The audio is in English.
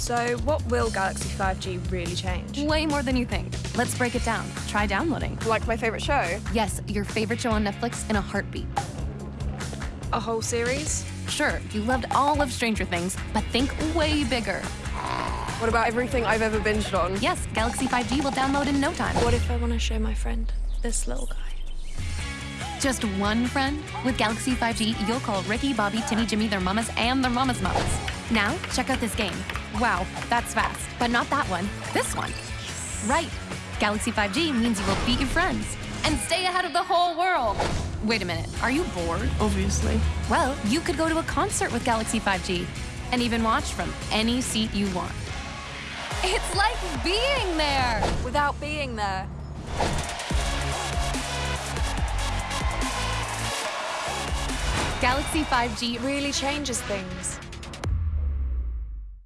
So, what will Galaxy 5G really change? Way more than you think. Let's break it down. Try downloading. Like my favorite show? Yes, your favorite show on Netflix in a heartbeat. A whole series? Sure, you loved all of Stranger Things, but think way bigger. What about everything I've ever binged on? Yes, Galaxy 5G will download in no time. What if I want to show my friend this little guy? Just one friend? With Galaxy 5G, you'll call Ricky, Bobby, Timmy, Jimmy, their mamas, and their mamas' mamas. Now, check out this game. Wow, that's fast. But not that one. This one. Right. Galaxy 5G means you will beat your friends and stay ahead of the whole world. Wait a minute, are you bored? Obviously. Well, you could go to a concert with Galaxy 5G and even watch from any seat you want. It's like being there! Without being there. Galaxy 5G Really changes things.